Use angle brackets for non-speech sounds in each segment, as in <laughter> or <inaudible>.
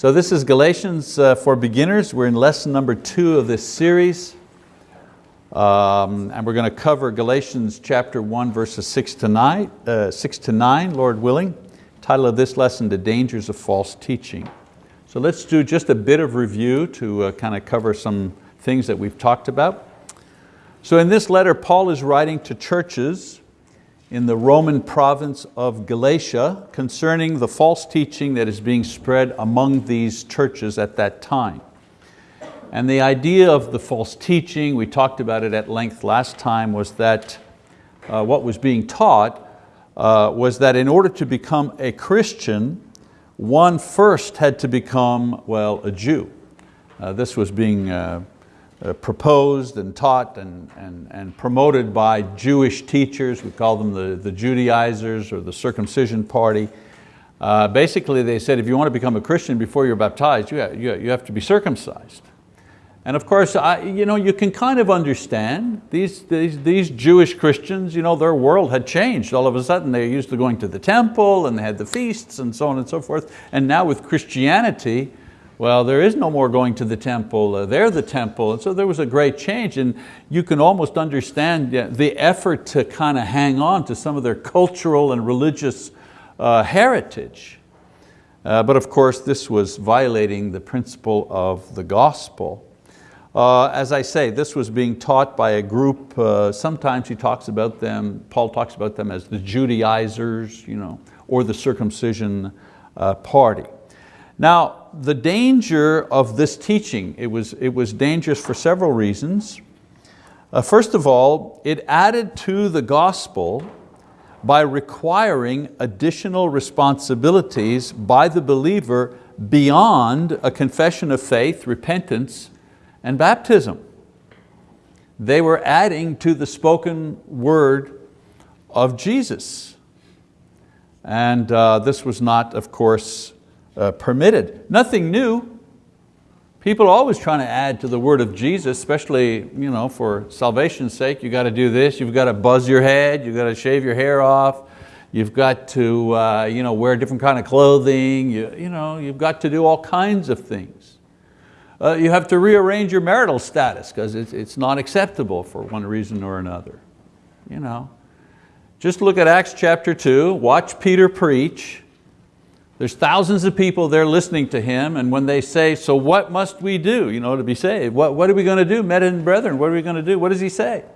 So this is Galatians uh, for beginners. We're in lesson number two of this series. Um, and we're going to cover Galatians chapter one, verses six to, nine, uh, six to nine, Lord willing. Title of this lesson, The Dangers of False Teaching. So let's do just a bit of review to uh, kind of cover some things that we've talked about. So in this letter, Paul is writing to churches in the Roman province of Galatia concerning the false teaching that is being spread among these churches at that time. And the idea of the false teaching, we talked about it at length last time, was that uh, what was being taught uh, was that in order to become a Christian, one first had to become, well, a Jew. Uh, this was being uh, proposed and taught and, and, and promoted by Jewish teachers. We call them the, the Judaizers or the circumcision party. Uh, basically they said if you want to become a Christian before you're baptized, you have, you have to be circumcised. And of course, I, you, know, you can kind of understand these, these, these Jewish Christians, you know, their world had changed. All of a sudden they used to going to the temple and they had the feasts and so on and so forth. And now with Christianity, well, there is no more going to the temple, uh, they're the temple. And so there was a great change and you can almost understand the effort to kind of hang on to some of their cultural and religious uh, heritage. Uh, but of course, this was violating the principle of the gospel. Uh, as I say, this was being taught by a group, uh, sometimes he talks about them, Paul talks about them as the Judaizers, you know, or the circumcision uh, party. Now, the danger of this teaching, it was, it was dangerous for several reasons. Uh, first of all, it added to the gospel by requiring additional responsibilities by the believer beyond a confession of faith, repentance, and baptism. They were adding to the spoken word of Jesus. And uh, this was not, of course, uh, permitted. Nothing new. People are always trying to add to the word of Jesus, especially you know, for salvation's sake. You've got to do this, you've got to buzz your head, you've got to shave your hair off, you've got to uh, you know, wear different kind of clothing, you, you know, you've got to do all kinds of things. Uh, you have to rearrange your marital status because it's, it's not acceptable for one reason or another. You know. Just look at Acts chapter two, watch Peter preach, there's thousands of people there listening to him and when they say, so what must we do you know, to be saved? What, what are we going to do, men and brethren? What are we going to do? What does he say?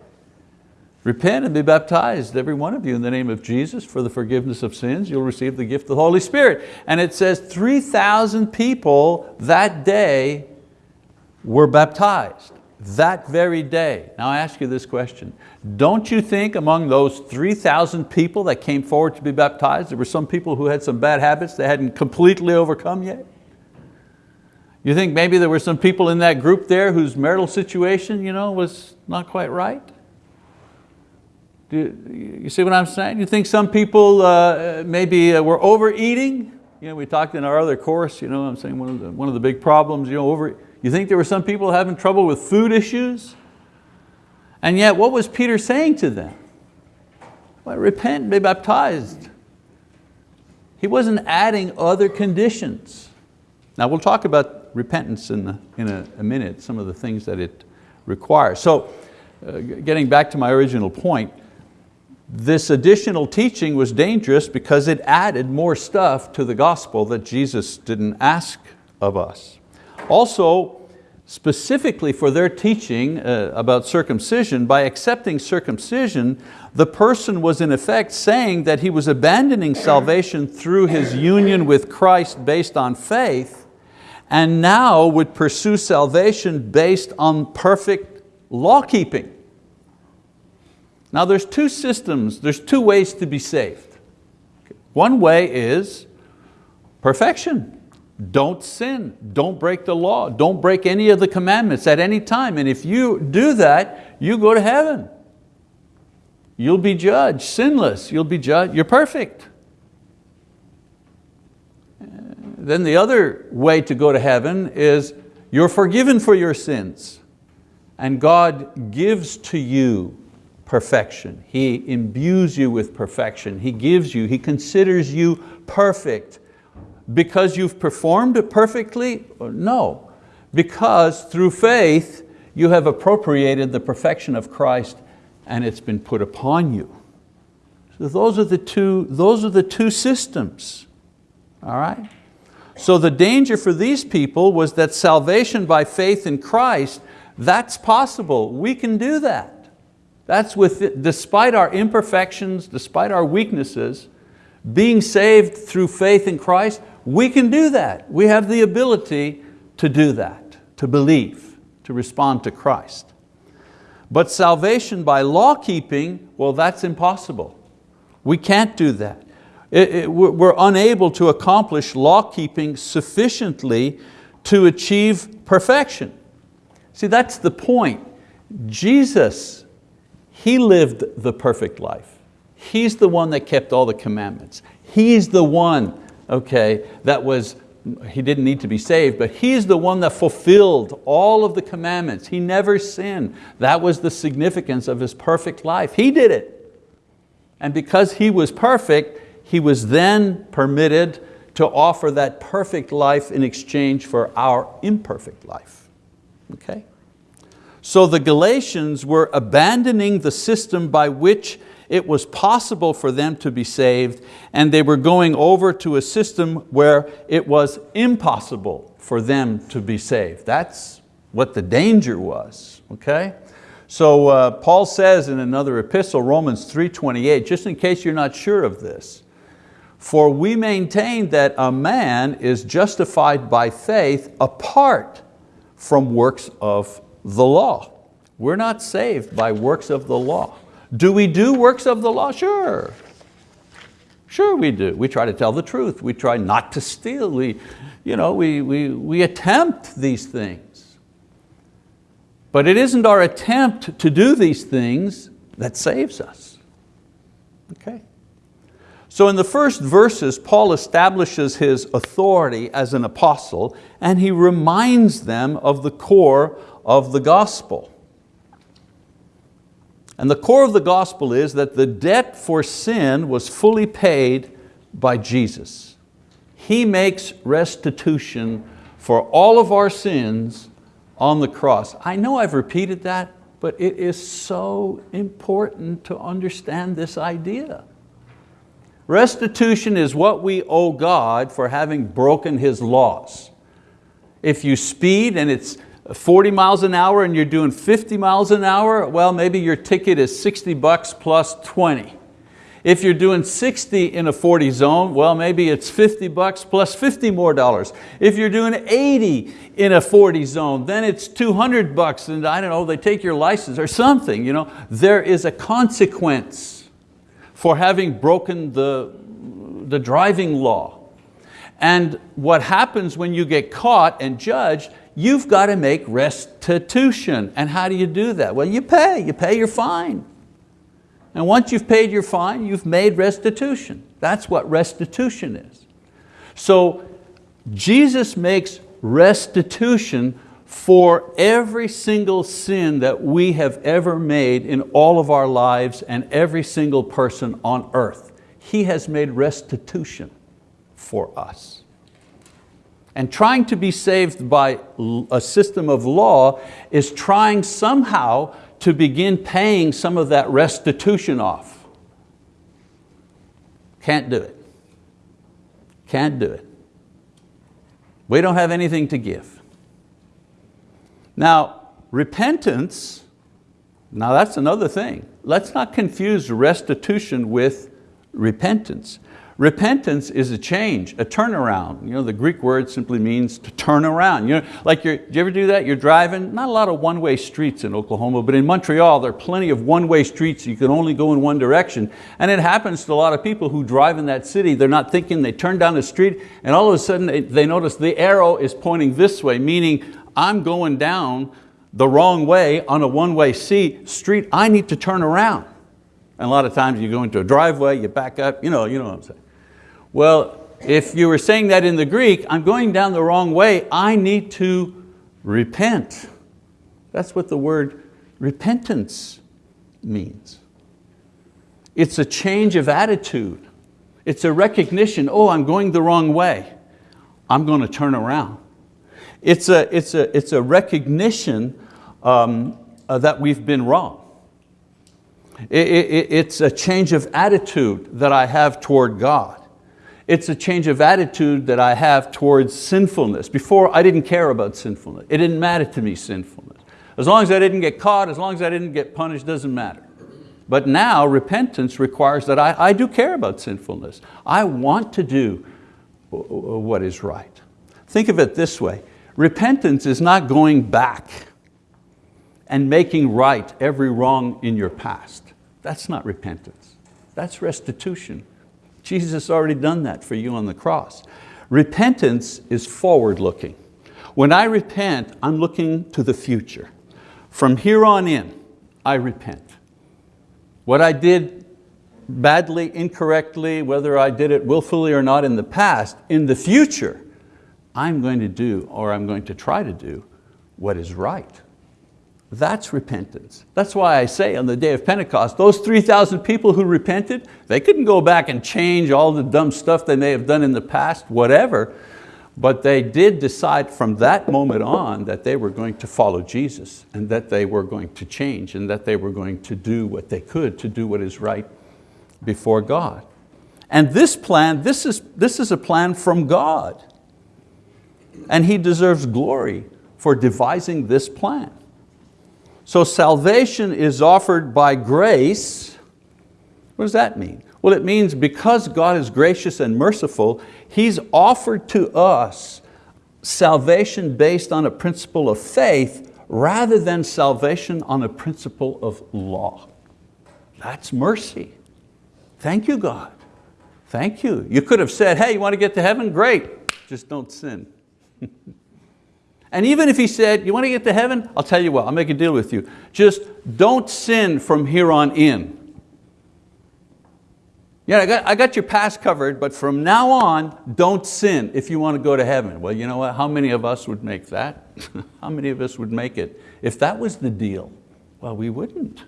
Repent and be baptized, every one of you, in the name of Jesus for the forgiveness of sins. You'll receive the gift of the Holy Spirit. And it says 3,000 people that day were baptized that very day. Now I ask you this question. Don't you think among those 3,000 people that came forward to be baptized, there were some people who had some bad habits they hadn't completely overcome yet? You think maybe there were some people in that group there whose marital situation you know, was not quite right? Do you, see what I'm saying? You think some people uh, maybe uh, were overeating? You know, we talked in our other course, you know, I'm saying one of the, one of the big problems, you know, over, you think there were some people having trouble with food issues? And yet what was Peter saying to them? Well, repent and be baptized. He wasn't adding other conditions. Now we'll talk about repentance in, a, in a, a minute, some of the things that it requires. So uh, getting back to my original point, this additional teaching was dangerous because it added more stuff to the gospel that Jesus didn't ask of us. Also, specifically for their teaching uh, about circumcision, by accepting circumcision, the person was in effect saying that he was abandoning salvation through his union with Christ based on faith, and now would pursue salvation based on perfect law keeping. Now there's two systems, there's two ways to be saved. One way is perfection. Don't sin, don't break the law, don't break any of the commandments at any time. And if you do that, you go to heaven. You'll be judged, sinless, you'll be judged, you're perfect. Then the other way to go to heaven is you're forgiven for your sins and God gives to you perfection. He imbues you with perfection. He gives you, He considers you perfect Because you've performed perfectly? No. Because through faith, you have appropriated the perfection of Christ and it's been put upon you. So those are the two, those are the two systems. All right? So the danger for these people was that salvation by faith in Christ, that's possible. We can do that. That's with, despite our imperfections, despite our weaknesses, being saved through faith in Christ, we can do that. We have the ability to do that, to believe, to respond to Christ. But salvation by law keeping, well that's impossible. We can't do that. It, it, we're unable to accomplish law keeping sufficiently to achieve perfection. See, that's the point. Jesus, He lived the perfect life. He's the one that kept all the commandments. He's the one, okay, that was, he didn't need to be saved, but he's the one that fulfilled all of the commandments. He never sinned. That was the significance of his perfect life. He did it. And because he was perfect, he was then permitted to offer that perfect life in exchange for our imperfect life. Okay? So the Galatians were abandoning the system by which it was possible for them to be saved and they were going over to a system where it was impossible for them to be saved. That's what the danger was, okay? So uh, Paul says in another epistle, Romans 3.28, just in case you're not sure of this, for we maintain that a man is justified by faith apart from works of the law. We're not saved by works of the law. Do we do works of the law? Sure. Sure we do. We try to tell the truth. We try not to steal. We, you know, we, we, we attempt these things. But it isn't our attempt to do these things that saves us. Okay. So in the first verses, Paul establishes his authority as an apostle and he reminds them of the core of the gospel. And the core of the gospel is that the debt for sin was fully paid by Jesus. He makes restitution for all of our sins on the cross. I know I've repeated that, but it is so important to understand this idea. Restitution is what we owe God for having broken His laws. If you speed and it's 40 miles an hour and you're doing 50 miles an hour, well, maybe your ticket is 60 bucks plus 20. If you're doing 60 in a 40 zone, well, maybe it's 50 bucks plus 50 more dollars. If you're doing 80 in a 40 zone, then it's 200 bucks and I don't know, they take your license or something. You know? There is a consequence for having broken the, the driving law. And what happens when you get caught and judged, you've got to make restitution. And how do you do that? Well, you pay, you pay your fine. And once you've paid your fine, you've made restitution. That's what restitution is. So Jesus makes restitution for every single sin that we have ever made in all of our lives and every single person on earth. He has made restitution for us. And trying to be saved by a system of law is trying somehow to begin paying some of that restitution off. Can't do it. Can't do it. We don't have anything to give. Now, repentance, now that's another thing. Let's not confuse restitution with repentance. Repentance is a change, a turnaround. You know, the Greek word simply means to turn around. You know, like do you ever do that? You're driving, not a lot of one-way streets in Oklahoma, but in Montreal there are plenty of one-way streets. You can only go in one direction. And it happens to a lot of people who drive in that city. They're not thinking, they turn down the street and all of a sudden they, they notice the arrow is pointing this way, meaning I'm going down the wrong way on a one-way street, I need to turn around. And a lot of times you go into a driveway, you back up, you know, you know what I'm saying. Well, if you were saying that in the Greek, I'm going down the wrong way, I need to repent. That's what the word repentance means. It's a change of attitude. It's a recognition, oh, I'm going the wrong way. I'm going to turn around. It's a, it's a, it's a recognition um, uh, that we've been wrong. It, it, it's a change of attitude that I have toward God. It's a change of attitude that I have towards sinfulness. Before, I didn't care about sinfulness. It didn't matter to me, sinfulness. As long as I didn't get caught, as long as I didn't get punished, doesn't matter. But now repentance requires that I, I do care about sinfulness. I want to do what is right. Think of it this way. Repentance is not going back and making right every wrong in your past. That's not repentance. That's restitution. Jesus has already done that for you on the cross. Repentance is forward looking. When I repent, I'm looking to the future. From here on in, I repent. What I did badly, incorrectly, whether I did it willfully or not in the past, in the future, I'm going to do, or I'm going to try to do, what is right. That's repentance. That's why I say on the day of Pentecost, those 3,000 people who repented, they couldn't go back and change all the dumb stuff they may have done in the past, whatever, but they did decide from that moment on that they were going to follow Jesus and that they were going to change and that they were going to do what they could to do what is right before God. And this plan, this is, this is a plan from God. And He deserves glory for devising this plan. So salvation is offered by grace. What does that mean? Well, it means because God is gracious and merciful, He's offered to us salvation based on a principle of faith rather than salvation on a principle of law. That's mercy. Thank you, God. Thank you. You could have said, hey, you want to get to heaven? Great, just don't sin. <laughs> And even if he said, you want to get to heaven? I'll tell you what, I'll make a deal with you. Just don't sin from here on in. Yeah, I got, I got your past covered, but from now on, don't sin if you want to go to heaven. Well, you know what? How many of us would make that? <laughs> How many of us would make it? If that was the deal, well, we wouldn't.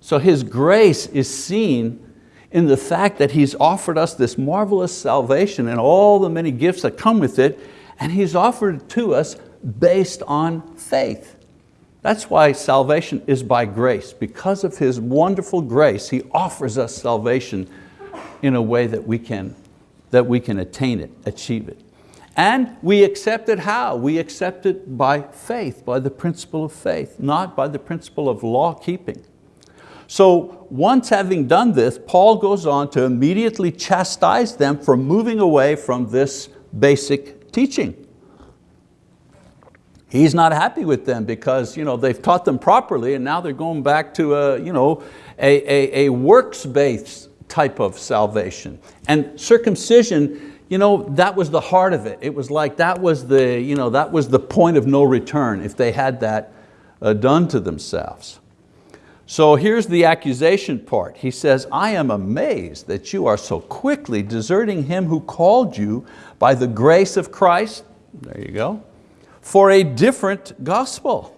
So His grace is seen in the fact that He's offered us this marvelous salvation and all the many gifts that come with it, and He's offered it to us based on faith. That's why salvation is by grace. Because of His wonderful grace, He offers us salvation in a way that we can, that we can attain it, achieve it. And we accept it how? We accept it by faith, by the principle of faith, not by the principle of law keeping. So once having done this, Paul goes on to immediately chastise them for moving away from this basic teaching. He's not happy with them because you know, they've taught them properly and now they're going back to a, you know, a, a, a works-based type of salvation. And circumcision, you know, that was the heart of it. It was like that was the, you know, that was the point of no return if they had that uh, done to themselves. So here's the accusation part. He says, I am amazed that you are so quickly deserting Him who called you by the grace of Christ, there you go, for a different gospel.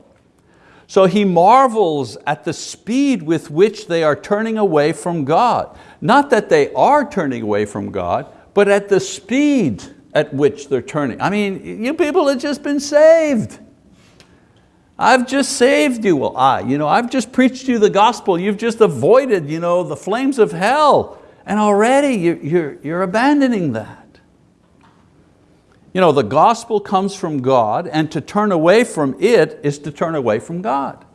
So he marvels at the speed with which they are turning away from God. Not that they are turning away from God, but at the speed at which they're turning. I mean, you people have just been saved. I've just saved you. Well, I, you know, I've just preached you the gospel. You've just avoided you know, the flames of hell. And already you're, you're, you're abandoning that. You know, the gospel comes from God and to turn away from it is to turn away from God.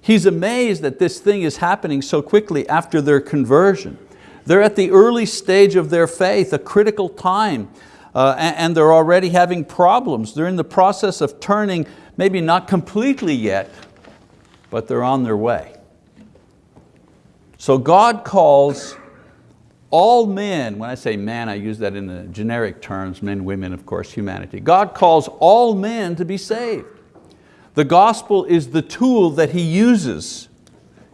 He's amazed that this thing is happening so quickly after their conversion. They're at the early stage of their faith, a critical time, uh, and, and they're already having problems. They're in the process of turning maybe not completely yet, but they're on their way. So God calls all men, when I say man, I use that in the generic terms, men, women, of course, humanity. God calls all men to be saved. The gospel is the tool that He uses.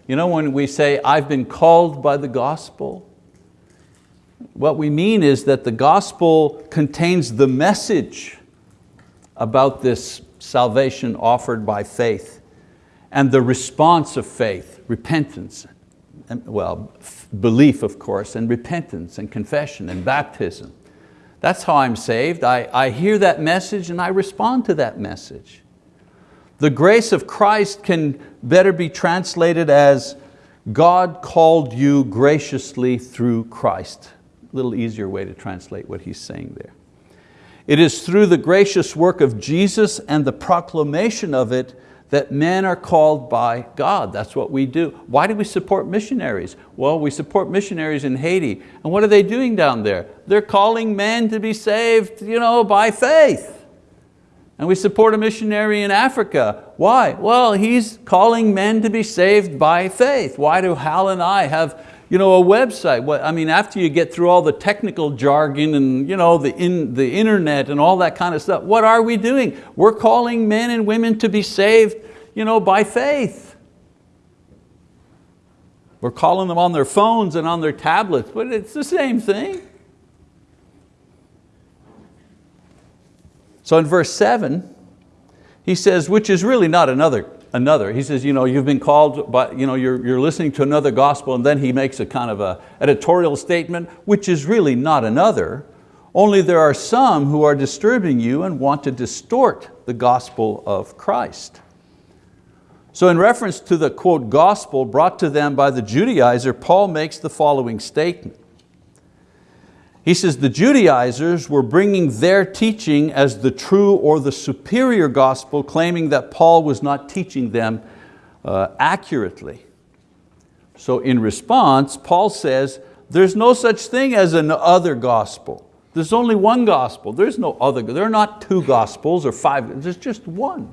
You know when we say, I've been called by the gospel, what we mean is that the gospel contains the message about this salvation offered by faith and the response of faith, repentance, well, belief of course, and repentance and confession and baptism. That's how I'm saved. I, I hear that message and I respond to that message. The grace of Christ can better be translated as God called you graciously through Christ. A little easier way to translate what he's saying there. It is through the gracious work of Jesus and the proclamation of it that men are called by God. That's what we do. Why do we support missionaries? Well, we support missionaries in Haiti. And what are they doing down there? They're calling men to be saved you know, by faith. And we support a missionary in Africa. Why? Well, he's calling men to be saved by faith. Why do Hal and I have you know, a website. What, I mean, after you get through all the technical jargon and you know, the, in, the internet and all that kind of stuff, what are we doing? We're calling men and women to be saved you know, by faith. We're calling them on their phones and on their tablets, but it's the same thing. So in verse seven, he says, which is really not another another. He says, you know, you've been called, but you know, you're, you're listening to another gospel and then he makes a kind of a editorial statement, which is really not another, only there are some who are disturbing you and want to distort the gospel of Christ. So in reference to the quote gospel brought to them by the Judaizer, Paul makes the following statement. He says the Judaizers were bringing their teaching as the true or the superior gospel, claiming that Paul was not teaching them uh, accurately. So in response, Paul says, there's no such thing as an other gospel. There's only one gospel. There's no other, there are not two gospels or five, there's just one.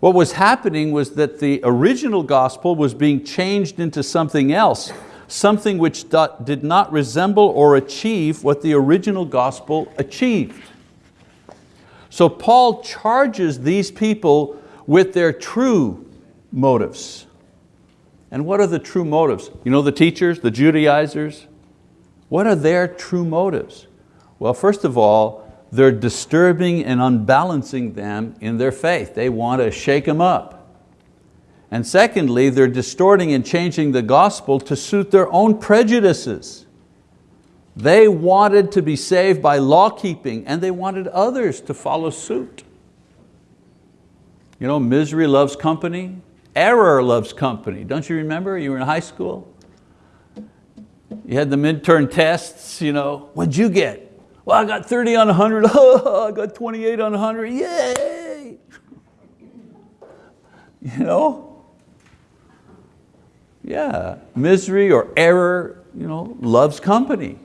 What was happening was that the original gospel was being changed into something else something which did not resemble or achieve what the original gospel achieved. So Paul charges these people with their true motives. And what are the true motives? You know the teachers, the Judaizers? What are their true motives? Well, first of all, they're disturbing and unbalancing them in their faith. They want to shake them up. And secondly, they're distorting and changing the gospel to suit their own prejudices. They wanted to be saved by law keeping and they wanted others to follow suit. You know, misery loves company, error loves company. Don't you remember, you were in high school? You had the midterm tests, you know, what'd you get? Well, I got 30 on 100, <laughs> I got 28 on 100, yay! You know, yeah, misery or error you know, loves company.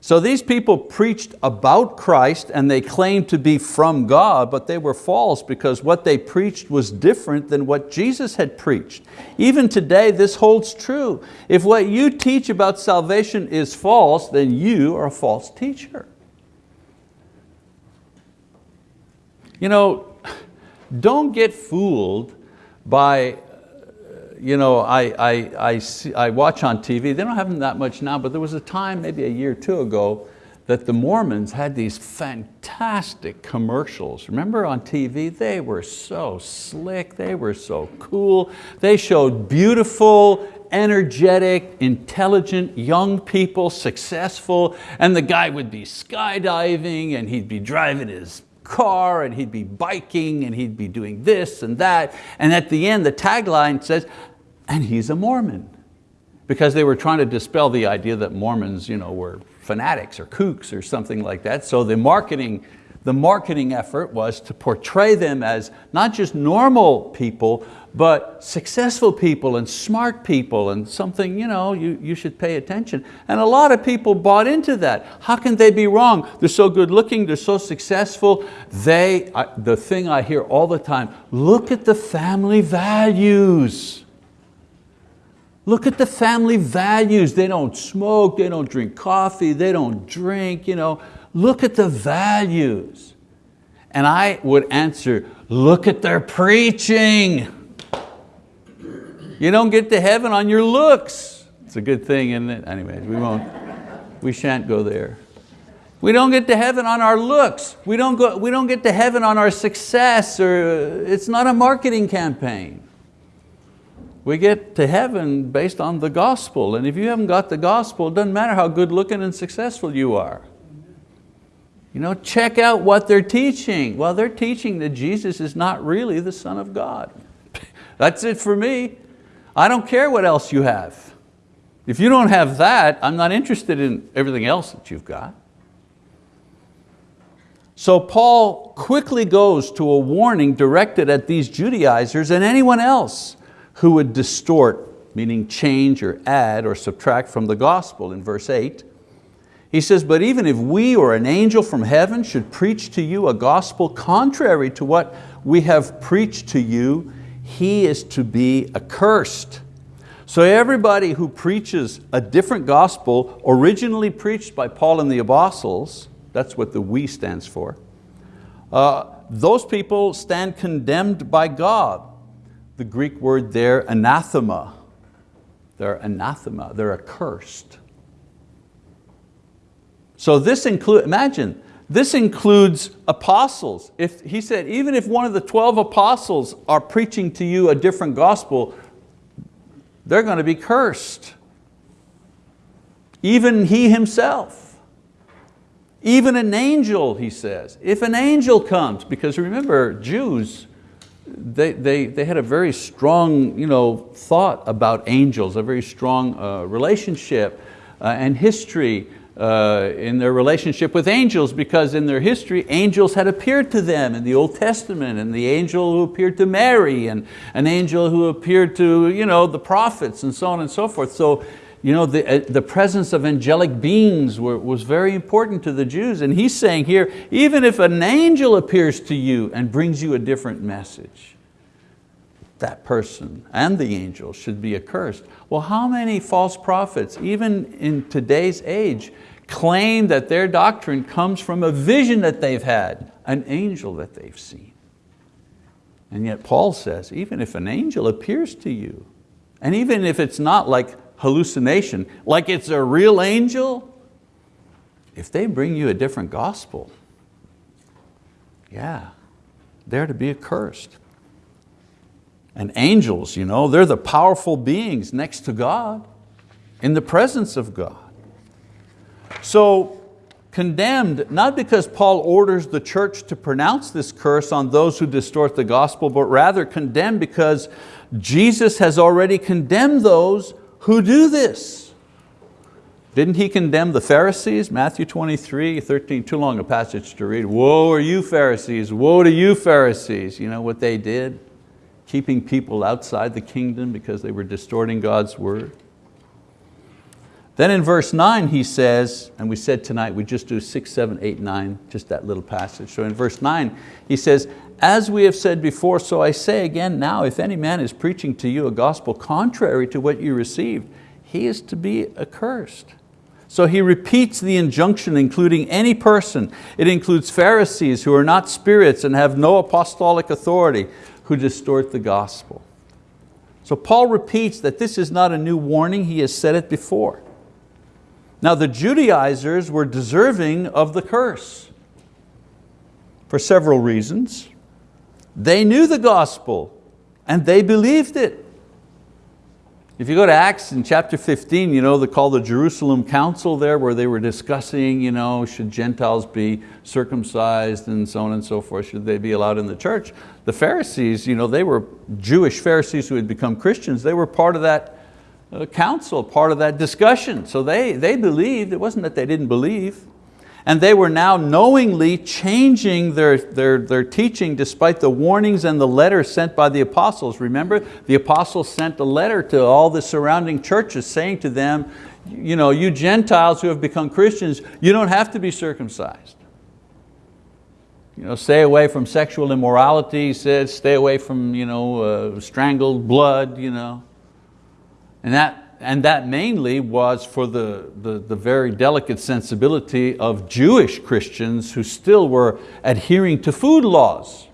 So these people preached about Christ and they claimed to be from God, but they were false because what they preached was different than what Jesus had preached. Even today, this holds true. If what you teach about salvation is false, then you are a false teacher. You know, don't get fooled by you know, I, I, I, see, I watch on TV, they don't have them that much now, but there was a time, maybe a year or two ago, that the Mormons had these fantastic commercials. Remember on TV, they were so slick, they were so cool. They showed beautiful, energetic, intelligent young people, successful, and the guy would be skydiving and he'd be driving his car and he'd be biking and he'd be doing this and that. And at the end, the tagline says, and he's a Mormon. Because they were trying to dispel the idea that Mormons you know, were fanatics or kooks or something like that. So the marketing, the marketing effort was to portray them as not just normal people, but successful people and smart people and something you, know, you, you should pay attention. And a lot of people bought into that. How can they be wrong? They're so good looking, they're so successful. They, the thing I hear all the time, look at the family values. Look at the family values. They don't smoke, they don't drink coffee, they don't drink. You know. Look at the values. And I would answer, look at their preaching. You don't get to heaven on your looks. It's a good thing, isn't it? Anyways, we won't, we shan't go there. We don't get to heaven on our looks. We don't, go, we don't get to heaven on our success or uh, it's not a marketing campaign. We get to heaven based on the gospel. And if you haven't got the gospel, it doesn't matter how good looking and successful you are. You know, check out what they're teaching. Well, they're teaching that Jesus is not really the Son of God. <laughs> That's it for me. I don't care what else you have. If you don't have that, I'm not interested in everything else that you've got. So Paul quickly goes to a warning directed at these Judaizers and anyone else who would distort, meaning change or add or subtract from the gospel in verse eight. He says, but even if we or an angel from heaven should preach to you a gospel contrary to what we have preached to you, he is to be accursed. So everybody who preaches a different gospel originally preached by Paul and the apostles, that's what the we stands for, uh, those people stand condemned by God. The Greek word there, anathema. They're anathema, they're accursed. So this includes, imagine, this includes apostles. If, he said, even if one of the 12 apostles are preaching to you a different gospel, they're going to be cursed. Even he himself. Even an angel, he says. If an angel comes, because remember, Jews, they, they, they had a very strong you know, thought about angels, a very strong uh, relationship uh, and history uh, in their relationship with angels because in their history, angels had appeared to them in the Old Testament and the angel who appeared to Mary and an angel who appeared to you know, the prophets and so on and so forth. So you know, the, uh, the presence of angelic beings were, was very important to the Jews. And he's saying here, even if an angel appears to you and brings you a different message, that person and the angel should be accursed. Well, how many false prophets, even in today's age, claim that their doctrine comes from a vision that they've had, an angel that they've seen. And yet Paul says, even if an angel appears to you, and even if it's not like hallucination, like it's a real angel, if they bring you a different gospel, yeah, they're to be accursed. And angels, you know, they're the powerful beings next to God, in the presence of God. So condemned, not because Paul orders the church to pronounce this curse on those who distort the gospel, but rather condemned because Jesus has already condemned those who do this. Didn't He condemn the Pharisees? Matthew 23, 13, too long a passage to read. Woe are you Pharisees, woe to you Pharisees. You know what they did? Keeping people outside the kingdom because they were distorting God's word. Then in verse nine he says, and we said tonight we just do six, seven, eight, nine, just that little passage. So in verse nine he says, as we have said before, so I say again now, if any man is preaching to you a gospel contrary to what you received, he is to be accursed. So he repeats the injunction including any person. It includes Pharisees who are not spirits and have no apostolic authority who distort the gospel. So Paul repeats that this is not a new warning, he has said it before. Now the Judaizers were deserving of the curse for several reasons. They knew the gospel and they believed it. If you go to Acts in chapter 15, you know, they call the Jerusalem Council there where they were discussing, you know, should Gentiles be circumcised and so on and so forth, should they be allowed in the church? The Pharisees, you know, they were Jewish Pharisees who had become Christians, they were part of that uh, council, part of that discussion. So they, they believed, it wasn't that they didn't believe. And they were now knowingly changing their, their, their teaching despite the warnings and the letters sent by the apostles. Remember, the apostles sent a letter to all the surrounding churches saying to them, you, know, you Gentiles who have become Christians, you don't have to be circumcised. You know, stay away from sexual immorality, he said, stay away from you know, uh, strangled blood. You know. And that, and that mainly was for the, the, the very delicate sensibility of Jewish Christians who still were adhering to food laws.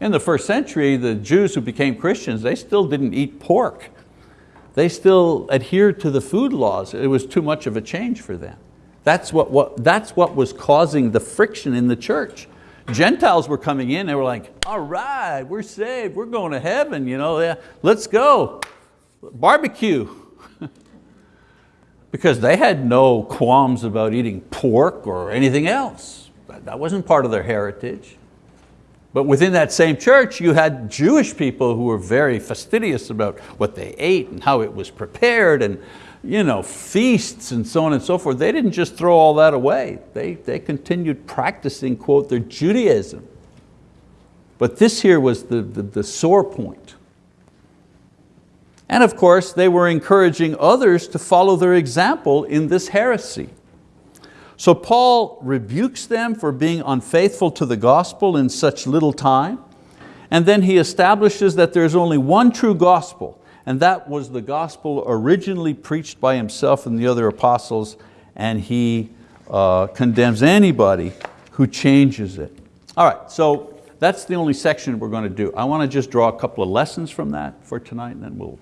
In the first century, the Jews who became Christians, they still didn't eat pork. They still adhered to the food laws. It was too much of a change for them. That's what, what, that's what was causing the friction in the church. Gentiles were coming in, they were like, all right, we're saved, we're going to heaven, you know, yeah, let's go. barbecue. Because they had no qualms about eating pork or anything else. That wasn't part of their heritage. But within that same church, you had Jewish people who were very fastidious about what they ate and how it was prepared and you know, feasts and so on and so forth. They didn't just throw all that away. They, they continued practicing, quote, their Judaism. But this here was the, the, the sore point. And of course, they were encouraging others to follow their example in this heresy. So Paul rebukes them for being unfaithful to the gospel in such little time, and then he establishes that there's only one true gospel, and that was the gospel originally preached by himself and the other apostles, and he uh, condemns anybody who changes it. All right, so that's the only section we're going to do. I want to just draw a couple of lessons from that for tonight, and then we'll,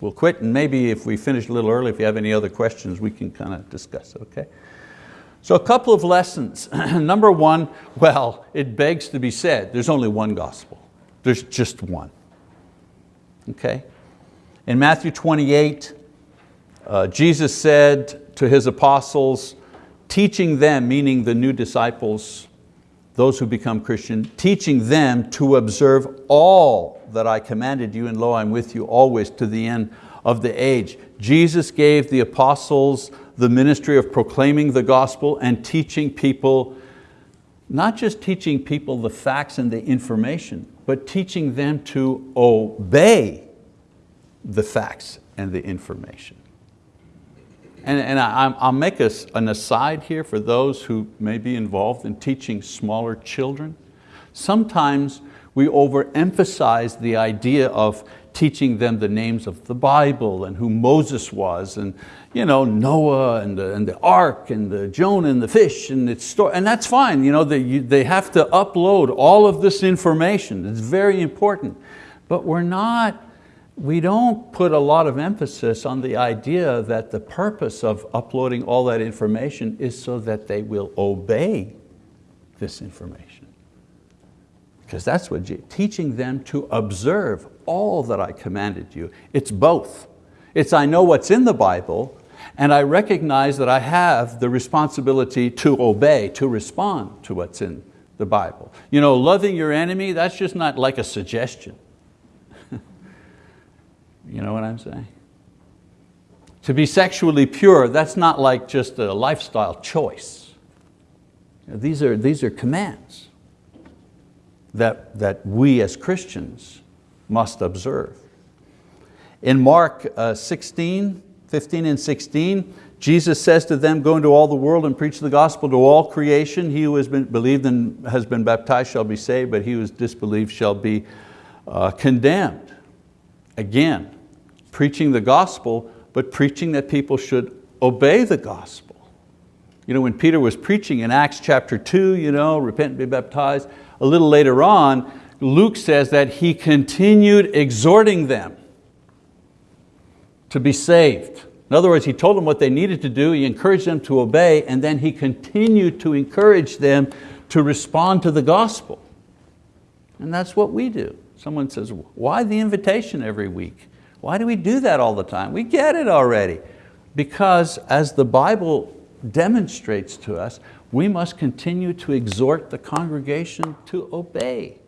we'll quit, and maybe if we finish a little early, if you have any other questions, we can kind of discuss, okay? So a couple of lessons. <clears throat> Number one, well, it begs to be said, there's only one gospel. There's just one. Okay? In Matthew 28, uh, Jesus said to His apostles, teaching them, meaning the new disciples, those who become Christian, teaching them to observe all that I commanded you, and lo, I'm with you always to the end of the age. Jesus gave the apostles the ministry of proclaiming the gospel and teaching people, not just teaching people the facts and the information, but teaching them to obey the facts and the information. And, and I, will make a, an aside here for those who may be involved in teaching smaller children. Sometimes we overemphasize the idea of teaching them the names of the Bible and who Moses was and you know, Noah and the, and the ark and the Jonah and the fish and its story, and that's fine. You know, they, they have to upload all of this information. It's very important. But we're not, we don't put a lot of emphasis on the idea that the purpose of uploading all that information is so that they will obey this information. Because that's what, teaching them to observe all that I commanded you. It's both. It's I know what's in the Bible and I recognize that I have the responsibility to obey, to respond to what's in the Bible. You know, loving your enemy, that's just not like a suggestion. <laughs> you know what I'm saying? To be sexually pure, that's not like just a lifestyle choice. These are, these are commands that, that we as Christians must observe. In Mark uh, 16, 15 and 16, Jesus says to them, go into all the world and preach the gospel to all creation. He who has been believed and has been baptized shall be saved, but he who is disbelieved shall be uh, condemned. Again, preaching the gospel, but preaching that people should obey the gospel. You know, when Peter was preaching in Acts chapter two, you know, repent and be baptized, a little later on, Luke says that he continued exhorting them to be saved. In other words, he told them what they needed to do, he encouraged them to obey, and then he continued to encourage them to respond to the gospel. And that's what we do. Someone says, why the invitation every week? Why do we do that all the time? We get it already. Because as the Bible demonstrates to us, we must continue to exhort the congregation to obey,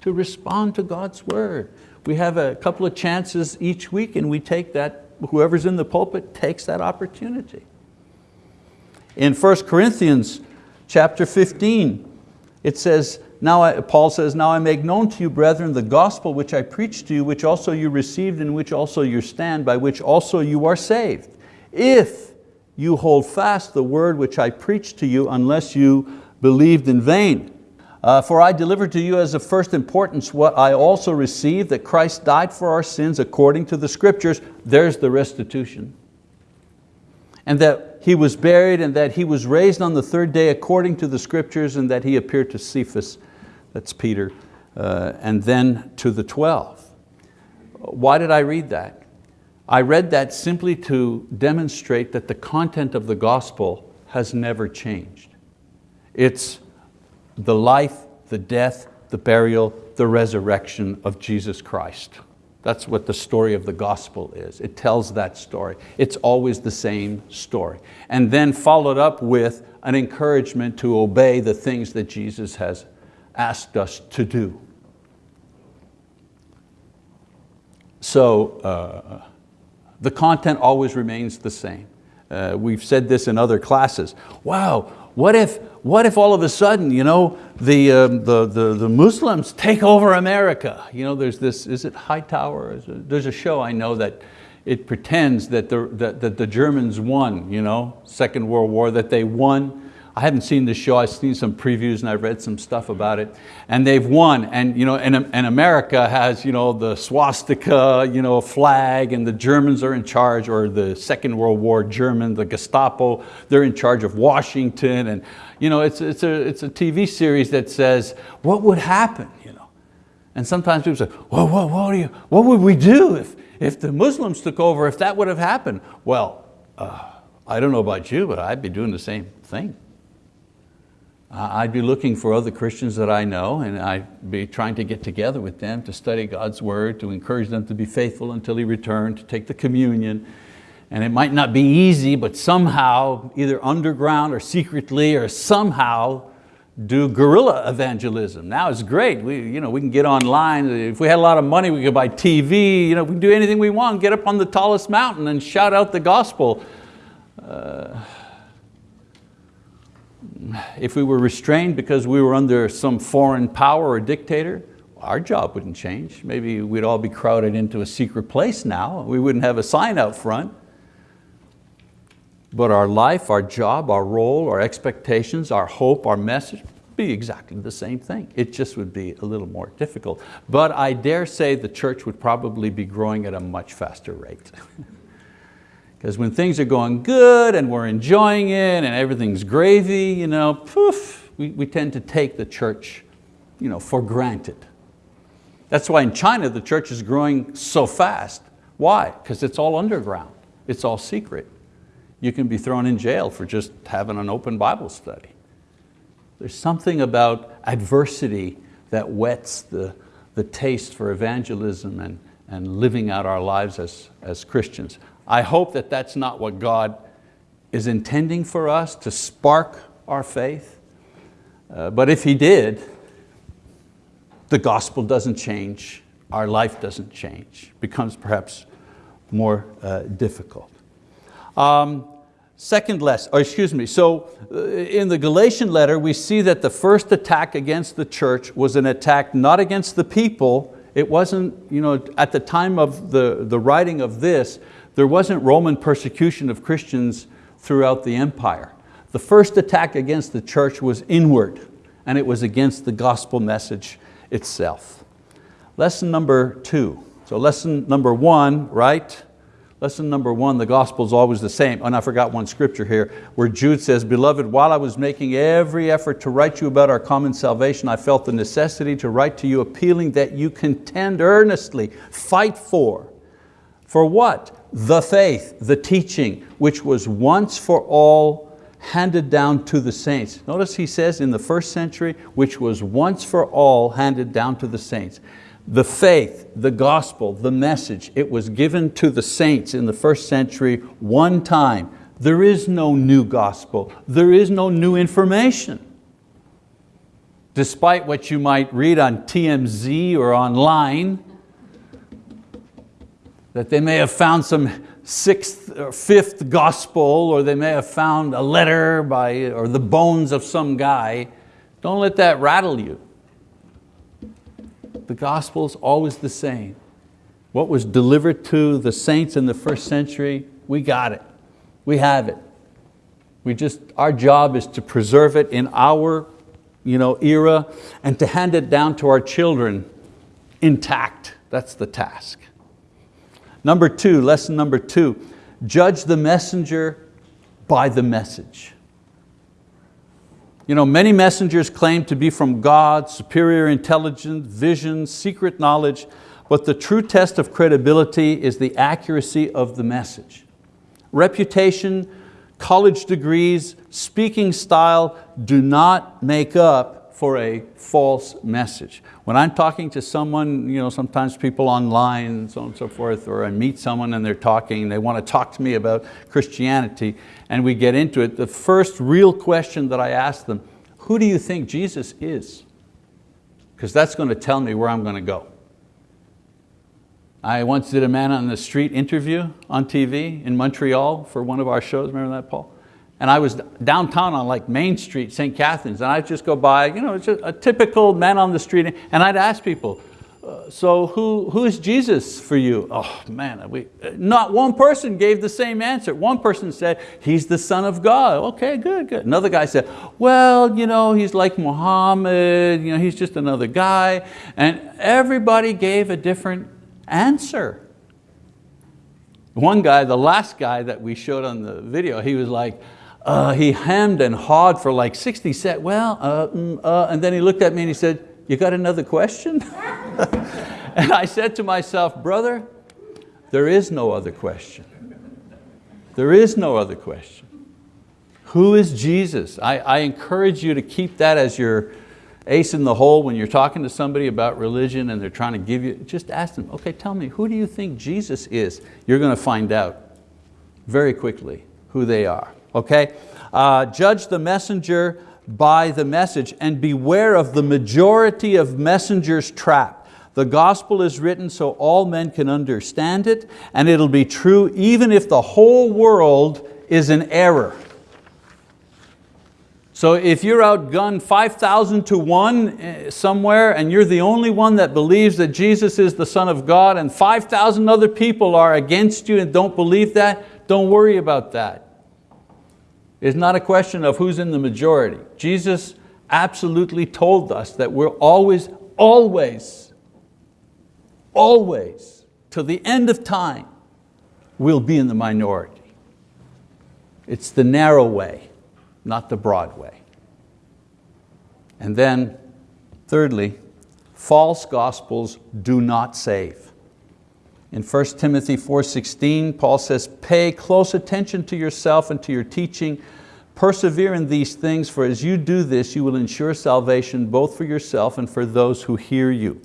to respond to God's word. We have a couple of chances each week and we take that, whoever's in the pulpit takes that opportunity. In 1 Corinthians chapter 15, it says, now I, Paul says, now I make known to you, brethren, the gospel which I preached to you, which also you received, in which also you stand, by which also you are saved. If you hold fast the word which I preached to you unless you believed in vain. Uh, for I delivered to you as of first importance what I also received, that Christ died for our sins according to the scriptures. There's the restitution. And that He was buried and that He was raised on the third day according to the scriptures and that He appeared to Cephas, that's Peter, uh, and then to the 12. Why did I read that? I read that simply to demonstrate that the content of the gospel has never changed. It's the life, the death, the burial, the resurrection of Jesus Christ. That's what the story of the gospel is. It tells that story. It's always the same story. And then followed up with an encouragement to obey the things that Jesus has asked us to do. So uh, the content always remains the same. Uh, we've said this in other classes. Wow, what if, what if all of a sudden you know, the, um, the, the, the, Muslims take over America? You know, there's this, is it Hightower? There's a show I know that it pretends that the, that, that the Germans won, you know, Second World War, that they won I haven't seen the show, I've seen some previews and I've read some stuff about it. And they've won, and, you know, and, and America has you know, the swastika you know, flag, and the Germans are in charge, or the Second World War German, the Gestapo, they're in charge of Washington. And you know, it's, it's, a, it's a TV series that says, what would happen? You know? And sometimes people say, well, what, what, you, what would we do if, if the Muslims took over, if that would have happened? Well, uh, I don't know about you, but I'd be doing the same thing. I'd be looking for other Christians that I know and I'd be trying to get together with them to study God's word, to encourage them to be faithful until He returned, to take the communion. And it might not be easy, but somehow, either underground or secretly or somehow, do guerrilla evangelism. Now it's great, we, you know, we can get online. If we had a lot of money, we could buy TV, you know, we can do anything we want, get up on the tallest mountain and shout out the gospel. Uh, if we were restrained because we were under some foreign power or dictator, our job wouldn't change. Maybe we'd all be crowded into a secret place now. We wouldn't have a sign out front. But our life, our job, our role, our expectations, our hope, our message, be exactly the same thing. It just would be a little more difficult. But I dare say the church would probably be growing at a much faster rate. <laughs> Because when things are going good and we're enjoying it and everything's gravy, you know, poof, we, we tend to take the church you know, for granted. That's why in China the church is growing so fast. Why? Because it's all underground. It's all secret. You can be thrown in jail for just having an open Bible study. There's something about adversity that whets the, the taste for evangelism and, and living out our lives as, as Christians. I hope that that's not what God is intending for us to spark our faith. Uh, but if He did, the gospel doesn't change, our life doesn't change, becomes perhaps more uh, difficult. Um, second lesson, or excuse me, so uh, in the Galatian letter we see that the first attack against the church was an attack not against the people, it wasn't, you know, at the time of the, the writing of this, there wasn't Roman persecution of Christians throughout the empire. The first attack against the church was inward and it was against the gospel message itself. Lesson number two. So lesson number one, right? Lesson number one, the gospel is always the same. Oh, and I forgot one scripture here where Jude says, Beloved, while I was making every effort to write you about our common salvation, I felt the necessity to write to you appealing that you contend earnestly, fight for. For what? The faith, the teaching, which was once for all handed down to the saints. Notice he says in the first century, which was once for all handed down to the saints. The faith, the gospel, the message, it was given to the saints in the first century one time. There is no new gospel. There is no new information. Despite what you might read on TMZ or online, that they may have found some sixth or fifth gospel or they may have found a letter by, or the bones of some guy. Don't let that rattle you. The gospel is always the same. What was delivered to the saints in the first century, we got it. We have it. We just, our job is to preserve it in our you know, era and to hand it down to our children intact. That's the task. Number two, lesson number two, judge the messenger by the message. You know, many messengers claim to be from God, superior intelligence, vision, secret knowledge, but the true test of credibility is the accuracy of the message. Reputation, college degrees, speaking style do not make up for a false message. When I'm talking to someone, you know, sometimes people online, so on and so forth, or I meet someone and they're talking, they want to talk to me about Christianity, and we get into it, the first real question that I ask them, who do you think Jesus is? Because that's going to tell me where I'm going to go. I once did a man on the street interview on TV in Montreal for one of our shows, remember that, Paul? And I was downtown on like Main Street, St. Catherine's, and I'd just go by, you know, just a typical man on the street, and I'd ask people, uh, so who, who is Jesus for you? Oh man, we, not one person gave the same answer. One person said, he's the son of God. Okay, good, good. Another guy said, well, you know, he's like Muhammad, you know, he's just another guy. And everybody gave a different answer. One guy, the last guy that we showed on the video, he was like, uh, he hemmed and hawed for like 60 seconds. Well, uh, mm, uh, and then he looked at me and he said, you got another question? <laughs> and I said to myself, brother, there is no other question. There is no other question. Who is Jesus? I, I encourage you to keep that as your ace in the hole when you're talking to somebody about religion and they're trying to give you, just ask them, okay, tell me, who do you think Jesus is? You're going to find out very quickly who they are, okay? Uh, judge the messenger by the message and beware of the majority of messengers' trap. The gospel is written so all men can understand it and it'll be true even if the whole world is in error. So if you're outgunned 5,000 to one eh, somewhere and you're the only one that believes that Jesus is the Son of God and 5,000 other people are against you and don't believe that, don't worry about that. It's not a question of who's in the majority. Jesus absolutely told us that we're always, always, always, to the end of time, we'll be in the minority. It's the narrow way, not the broad way. And then, thirdly, false gospels do not save. In 1 Timothy 4.16, Paul says, pay close attention to yourself and to your teaching. Persevere in these things, for as you do this, you will ensure salvation both for yourself and for those who hear you.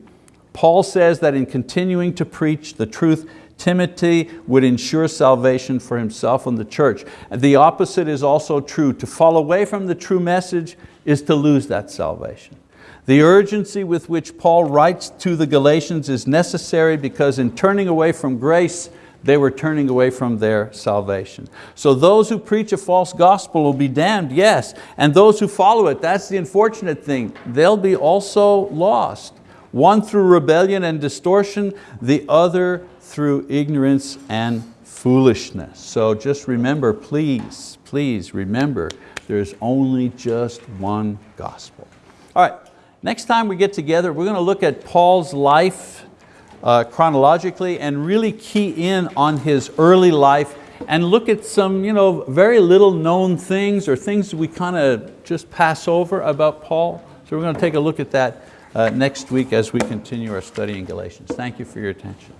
Paul says that in continuing to preach the truth, Timothy would ensure salvation for himself and the church. The opposite is also true. To fall away from the true message is to lose that salvation. The urgency with which Paul writes to the Galatians is necessary because in turning away from grace, they were turning away from their salvation. So those who preach a false gospel will be damned, yes, and those who follow it, that's the unfortunate thing, they'll be also lost. One through rebellion and distortion, the other through ignorance and foolishness. So just remember, please, please remember, there's only just one gospel. All right, Next time we get together, we're going to look at Paul's life uh, chronologically and really key in on his early life and look at some you know, very little known things or things we kind of just pass over about Paul. So we're going to take a look at that uh, next week as we continue our study in Galatians. Thank you for your attention.